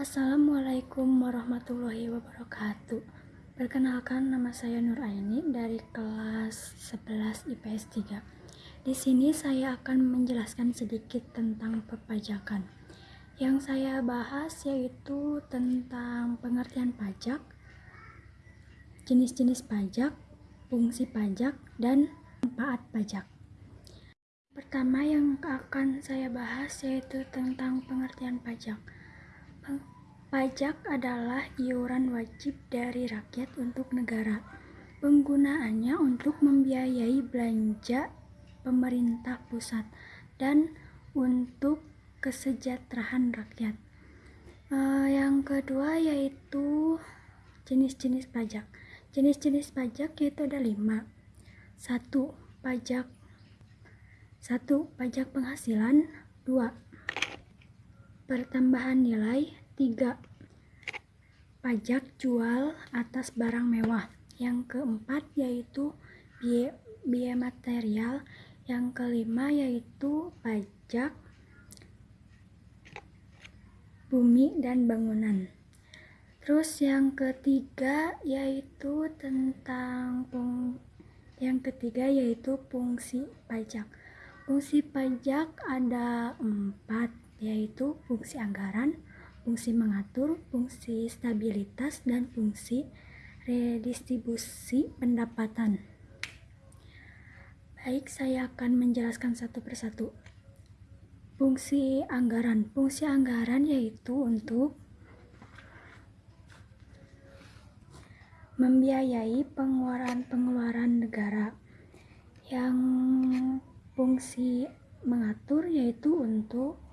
Assalamualaikum warahmatullahi wabarakatuh. Perkenalkan nama saya Nur Aini dari kelas 11 IPS 3 Di sini saya akan menjelaskan sedikit tentang perpajakan. Yang saya bahas yaitu tentang pengertian pajak Jenis-jenis pajak, fungsi pajak, dan manfaat pajak. Pertama yang akan saya bahas yaitu tentang pengertian pajak Pajak adalah iuran wajib dari rakyat untuk negara. Penggunaannya untuk membiayai belanja pemerintah pusat dan untuk kesejahteraan rakyat. Uh, yang kedua yaitu jenis-jenis pajak. Jenis-jenis pajak yaitu ada lima. Satu, pajak satu, pajak penghasilan. Dua, pertambahan nilai 3. Pajak jual atas barang mewah. Yang keempat yaitu biaya, biaya material. Yang kelima yaitu pajak bumi dan bangunan. Terus yang ketiga yaitu tentang pung yang ketiga yaitu fungsi pajak. Fungsi pajak ada empat yaitu fungsi anggaran, fungsi mengatur, fungsi stabilitas, dan fungsi redistribusi pendapatan. Baik, saya akan menjelaskan satu persatu. Fungsi anggaran. Fungsi anggaran yaitu untuk membiayai pengeluaran-pengeluaran negara. Yang fungsi mengatur yaitu untuk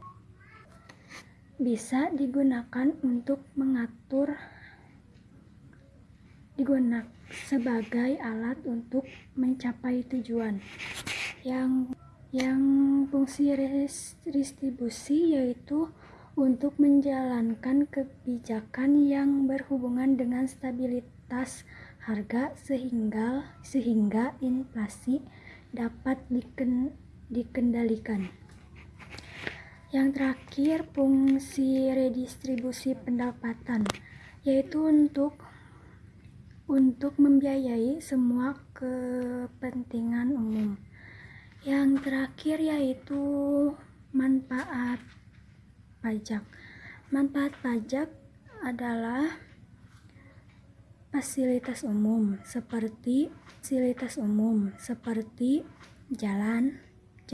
bisa digunakan untuk mengatur digunakan sebagai alat untuk mencapai tujuan yang yang fungsi distribusi yaitu untuk menjalankan kebijakan yang berhubungan dengan stabilitas harga sehingga sehingga inflasi dapat diken, dikendalikan. Yang terakhir, fungsi redistribusi pendapatan yaitu untuk untuk membiayai semua kepentingan umum. Yang terakhir yaitu manfaat pajak. Manfaat pajak adalah fasilitas umum seperti fasilitas umum seperti jalan,